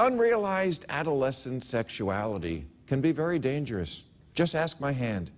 Unrealized adolescent sexuality can be very dangerous. Just ask my hand.